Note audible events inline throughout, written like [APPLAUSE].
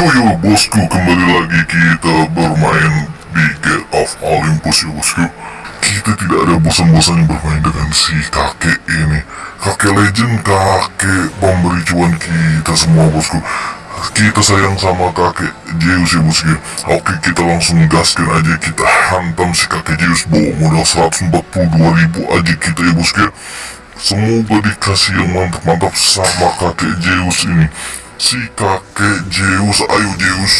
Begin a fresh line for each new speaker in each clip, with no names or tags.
Yo yo bosku kembali lagi kita bermain di Get of Olympus ya bosku. Kita tidak ada bosan-bosannya bermain dengan si kakek ini. Kakek legend, kakek pemberi cuan kita semua bosku. Kita sayang sama kakek Zeus ya bosku. Oke kita langsung gaskan aja kita hantam si kakek Zeus. Bawa modal 142 ribu aja kita ya bosku. Semoga dikasih yang mantap-mantap sama kakek Zeus ini Si kakek Zeus, ayo Zeus.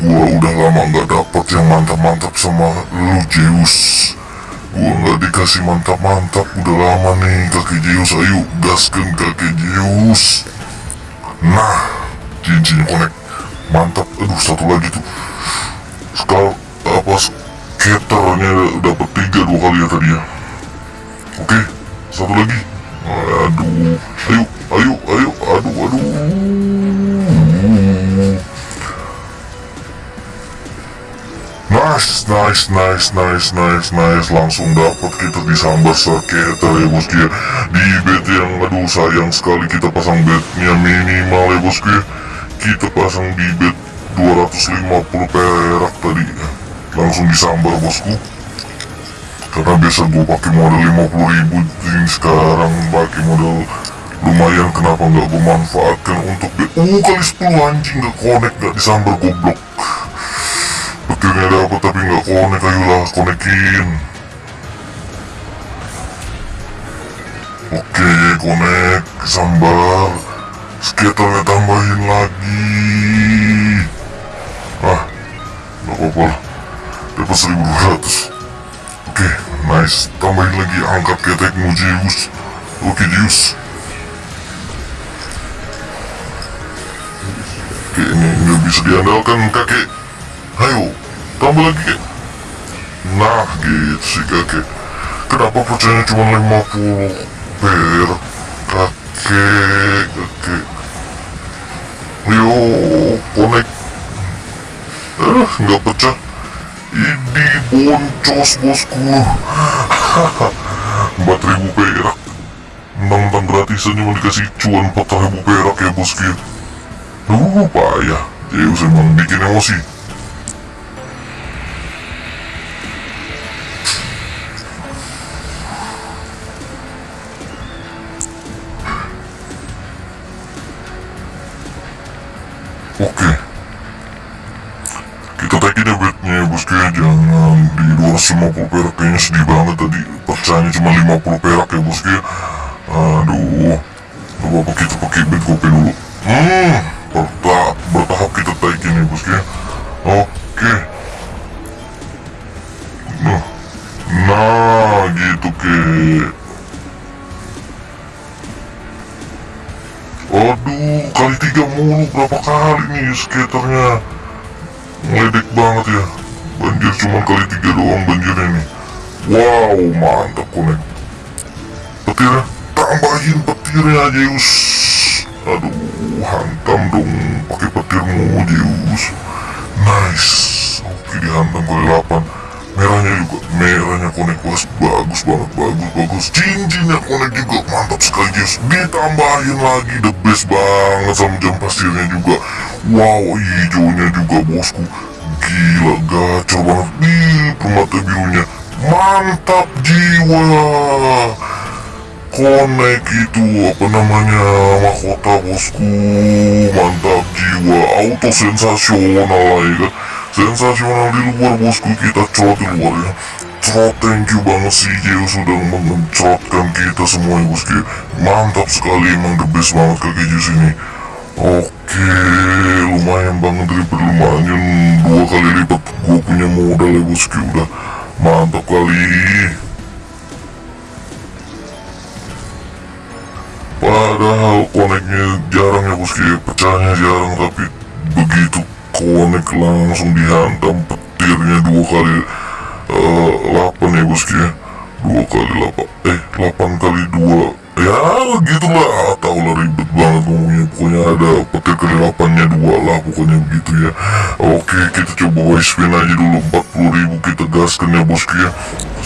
Gua udah lama nggak dapet yang mantap-mantap sama lu Zeus. Gua nggak dikasih mantap-mantap udah lama nih kakek Zeus. Ayo gaskan kakek Zeus. Nah cincinnya connect Mantap, aduh satu lagi tuh. Sekal, apa skaternya dapat tiga dua kali ya tadi ya. Oke, satu lagi Aduh, ayo, ayo, ayo, aduh, aduh. Nice, nice, nice, nice, nice, nice Langsung dapat kita disambar skater ya bosku ya. Di bet yang aduh sayang sekali kita pasang betnya minimal ya bosku ya. Kita pasang di bet 250 perak tadi. Langsung disambar bosku Karena biasa gue pakai modal 50 ribu Ini sekarang pakai modal lumayan. Kenapa nggak gue manfaatkan untuk Uh kali 10 anjing. Nggak connect nggak disambar goblok. Petirnya dapat tapi nggak konek ayolah konekin. Oke konek sambar skaternya tambahin lagi. Ah nggak apa-apa dapat 1200 oke nice tambahin lagi angkat ketekmu Zeus oke Zeus oke ini nggak bisa diandalkan kakek Ayo, tambah lagi. Nah, gitu sih kakek. Kenapa percaya cuma 50 per kakek, kakek. Yo, connect. Eh, nggak pecah. Ini boncos bosku. 4000 perak. Mentang-mentang gratisan cuma dikasih cuan 4000 perak ya bosku. Duh, payah. Zeus emang bikin emosi. 250 perak Kayaknya sedih banget tadi. Percayanya cuma 50 perak ya bosku ya. Aduh Coba apa kita pakai bed gope dulu. Hmm bertahap, bertahap kita taikin ya bosku ya. Oke. Nah Nah gitu ke Aduh, kali tiga mulu berapa kali nih skaternya? Ngeledek banget ya cuma kali tiga doang banjirnya nih Wow, mantap konek Petirnya, tambahin petirnya Zeus. Aduh, hantam dong pakai petirmu Zeus. Nice. Oke, dihantam kali 8 merahnya juga merahnya konek was bagus banget bagus bagus. Cincinnya konek juga mantap sekali guys ditambahin lagi the best banget sama jam pasirnya juga. Wow hijaunya juga bosku gila gacor banget. Di permata birunya mantap jiwa. Konek itu apa namanya mahkota bosku. Mantap jiwa. Auto sensasional lah ya kan? Sensasional di luar bosku kita cerot di luar ya. Cerot thank you banget sih Zeus sudah mencerotkan kita semua ya bosku. Mantap sekali emang the best banget kakek Zeus ini oke lumayan banget daripada lumayan dua kali lipat. Gue punya modal ya bosku udah. Mantap kali. Padahal koneknya jarang ya bosku ya pecahnya jarang tapi begitu konek langsung dihantam petirnya dua kali uh, 8 ya bosku ya dua kali 8 eh 8 kali dua ya gitulah tau lah ribet banget ngomongnya. Pokoknya ada petir kali 8 nya dua lah pokoknya begitu ya. Oke kita coba wise spin aja dulu. 40 ribu kita gaskan ya bosku ya.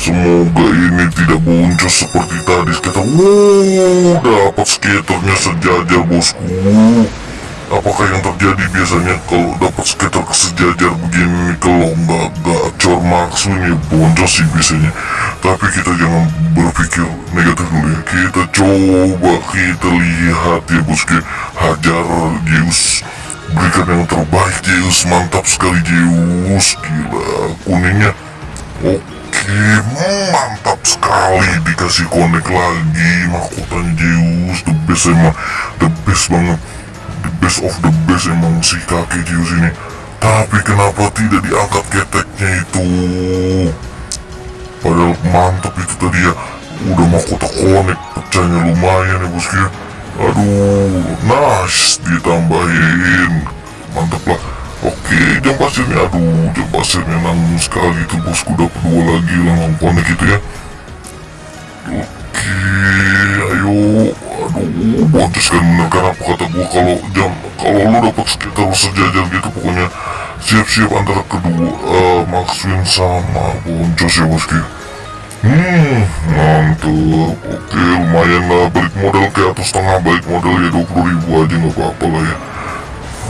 Semoga ini tidak boncos seperti tadi. Kita wow dapat skaternya sejajar bosku apakah yang terjadi biasanya kalau dapat skater sejajar begini kalau nggak gacor maksudnya boncos sih biasanya. Tapi kita jangan berpikir negatif dulu ya. Kita coba kita lihat ya bosku hajar Zeus berikan yang terbaik Zeus. Mantap sekali Zeus. Gila kuningnya. Oke mantap sekali. Dikasih connect lagi mahkotanya Zeus. The best emang the best banget best of the best emang si kakek Zeus ini tapi kenapa tidak diangkat keteknya itu? Padahal mantap itu tadi ya. Udah mahkota connect pecahnya lumayan ya bosku ya aduh nice ditambahin. Mantap lah. Oke jam pasirnya aduh jam pasirnya nanggung sekali itu bosku. Dapat dua lagi langsung connect itu ya. Oke boncos kan apa kata gua kalau jam kalau lu dapat sekitar sejajar gitu pokoknya siap-siap antara kedua uh, Maxwin sama boncos ya bosku Hmm, mantap. Oke, lumayan lah balik modal ke atas setengah balik modal ya 20 ribu aja nggak apa-apa lah ya.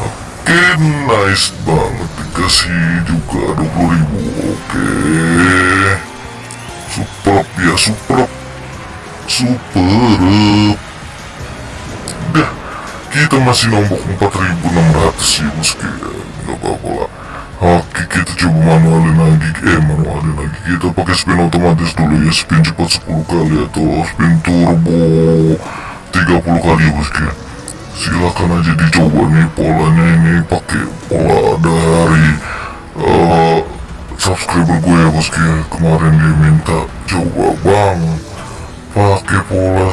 Oke, nice banget dikasih juga 20 ribu. Oke, super ya super, super. Kita masih nombok 4600 sih meski nggak apa-apa lah. Oke kita coba manualin lagi. Eh manualin lagi. Kita pakai spin otomatis dulu ya. Spin cepat 10 kali Atau spin turbo 30 kali ya bosku ya Silakan aja dicoba nih polanya ini. Pakai pola dari uh, subscriber gue ya bosku ya Kemarin dia minta coba bang. Pakai pola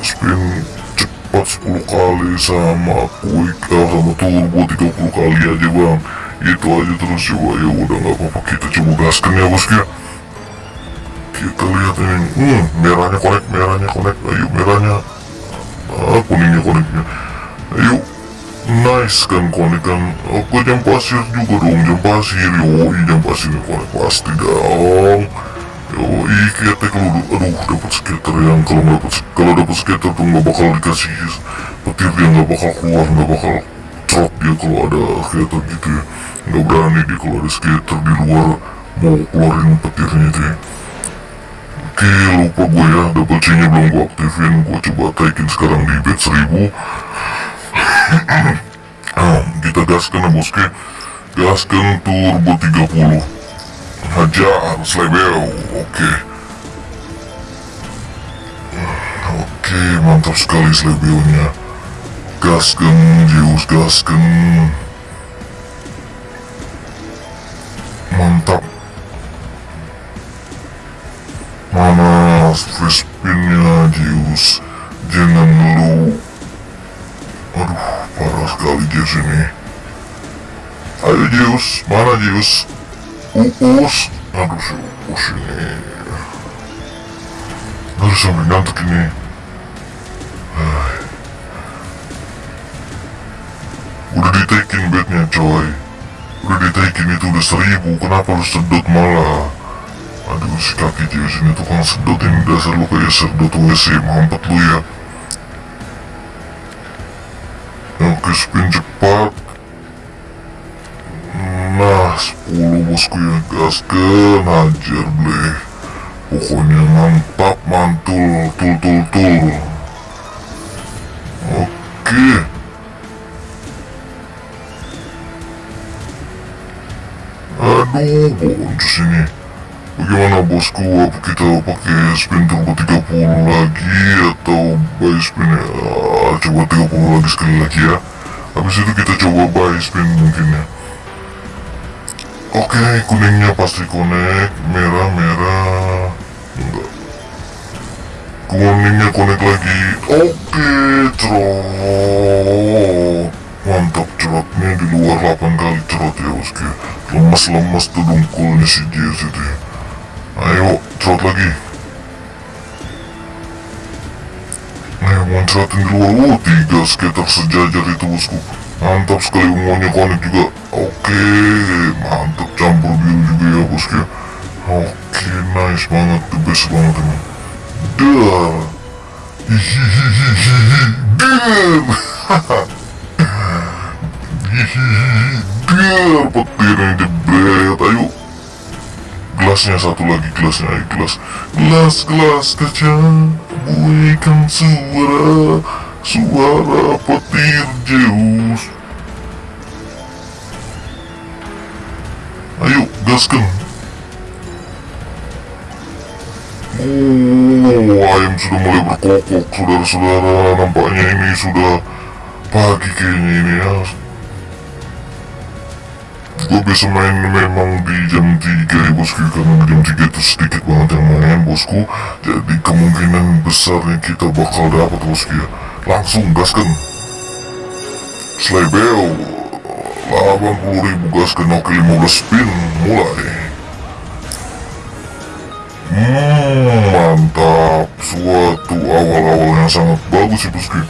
spin cepat 10 kali sama quick uh, sama turbo 30 kali aja bang itu aja terus coba ya udah nggak apa-apa kita coba gaskan ya bosku ya kita lihat ini hmm merahnya konek merahnya konek ayo merahnya ah kuningnya koneknya ayo nice kan konek kan oke jam pasir juga dong jam pasir yoi jam pasirnya konek pasti dong yoi kita kalau aduh dapat skater yang kalau dapat kalau dapat skater tuh nggak bakal dikasih petir dia nggak bakal keluar nggak bakal trot dia kalau ada skater gitu ya. Nggak berani dia kalau ada skater di luar mau keluarin petirnya itu ya. Oke lupa gue ya double C belum gue aktifin. Gue coba taikin sekarang di bed 1000 nah, kita gaskan ya bosku. Gaskan turbo 30 hajar slebeo oke. Oke mantap sekali slebeo nya gaskan Zeus gaskan mantap. Mana free spinnya Zeus? Jangan lu. Aduh parah sekali Zeus ini. Ayo Zeus. Mana Zeus uus aduh si uus ini harus sampai ngantuk ini udah ditekin bednya coy udah ditekin itu udah seribu kenapa lu sedot malah aduh si kaki Zeus ini tukang sedot ini dasar lu kayak sedot WC mampet lu ya oke spin cepat nah 10 bosku ya gaskan hajar bleh pokoknya mantap mantul tul tul tul oke aduh boncos ini bagaimana bosku apa kita pakai spin turbo 30 lagi atau buy spin ya Ah, coba 30 lagi sekali lagi ya habis itu kita coba buy spin mungkin ya oke kuningnya pasti connect merah merah. Enggak. Kuningnya connect lagi. Oke cerot. Mantap cerotnya di luar 8 kali cerot ya bosku lemas-lemas tuh dungkulnya si itu ya. Ayo cerot lagi. Ayo moncatin di luar. Oh tiga skater sejajar itu bosku mantap sekali ungunya konek juga oke mantap campur biru juga ya bosku oke nice banget the best banget emang. Dar hihihihihi [LAUGHS] dar hihihi der petirnya jebret. Ayo. Gelasnya satu lagi gelasnya ayo gelas. Gelas gelas kaca bunyikan suara suara petir Zeus ayo gaskan Oh, ayam sudah mulai berkokok, saudara-saudara. Nampaknya ini sudah pagi kayaknya ini ya. Gue bisa main memang di jam 3 ya bosku, karena di jam 3 itu sedikit banget yang main bosku. Jadi kemungkinan besarnya kita bakal dapat bosku ya. Langsung gaskan. Slaybell, 80 ribu gaskan, oke 15 spin, mulai. Hmm, mantap. Suatu awal-awal yang sangat bagus ya bosku.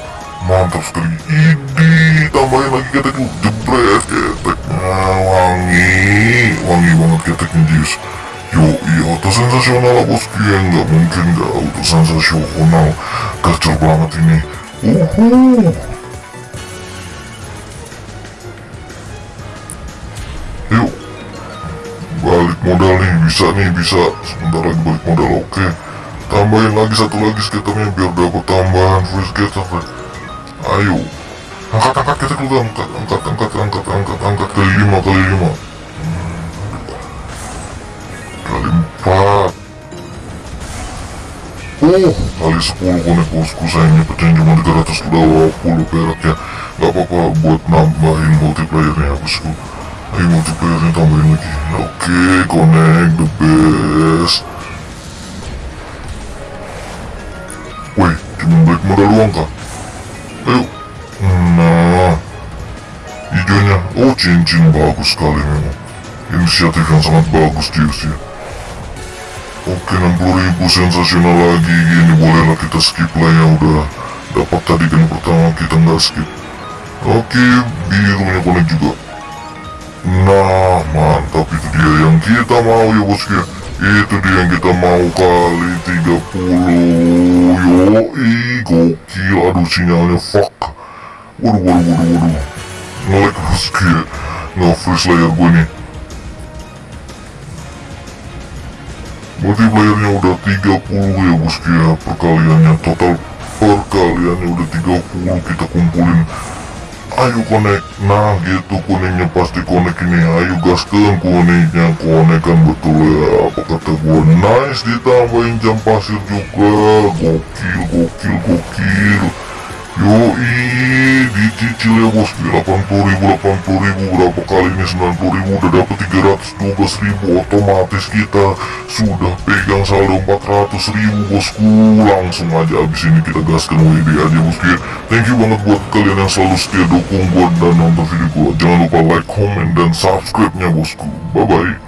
Mantap sekali. Ini tambahin lagi ketek lu. Jebret keteknya wangi. Wangi banget keteknya Jius. Yo, iya auto sensasional lah bosku ya. Nggak mungkin nggak auto sensasional. Gacor banget ini. Yuk, balik modal nih bisa nih bisa. Sebentar lagi balik modal oke. Tambahin lagi satu lagi skaternya biar dapat tambahan free skater ayo. Angkat angkat kita dulu angkat angkat angkat angkat angkat angkat. Kali lima kali lima. Hmm. kali empat. Oh, kali 10 konek bosku sayangnya pecahnya cuma 320 perak ya. Gak apa-apa buat nambahin multiplayernya bosku. Ayo multiplayernya tambahin lagi. Oke, connect the best. Woi, cuma balik modal doang kah? Ayo. Nah Hijaunya, oh cincin bagus sekali memang. Inisiatif yang sangat bagus Jius ya Oke 60 ribu sensasional lagi. Gini bolehlah kita skip lah ya Udah. Dapat tadi kan pertama kita nggak skip. Oke birunya connect juga. Nah mantap itu dia yang kita mau ya bosku ya. Itu dia yang kita mau kali 30 Yoi gokil. Aduh sinyalnya fuck. Waduh waduh waduh waduh. Ngelag bosku ya. Nge-freeze layar gue nih Multiplayernya udah 30 ya bosku ya Perkaliannya total perkaliannya udah 30 kita kumpulin. Ayo connect Nah gitu kuningnya pasti connect ini. Ayo gaskan kuningnya Connect kan betul ya. Apa kata gua? Nice ditambahin jam pasir juga. Gokil gokil gokil Yoi Dicicil ya bos 80 ribu 80 ribu Berapa kali ini 90 ribu Udah dapet 312 ribu Otomatis kita Sudah pegang saldo 400 ribu bosku Langsung aja abis ini kita gaskan WD aja bosku ya Thank you banget buat kalian yang selalu setia dukung gua dan nonton video gua Jangan lupa like, comment, dan subscribe nya bosku Bye bye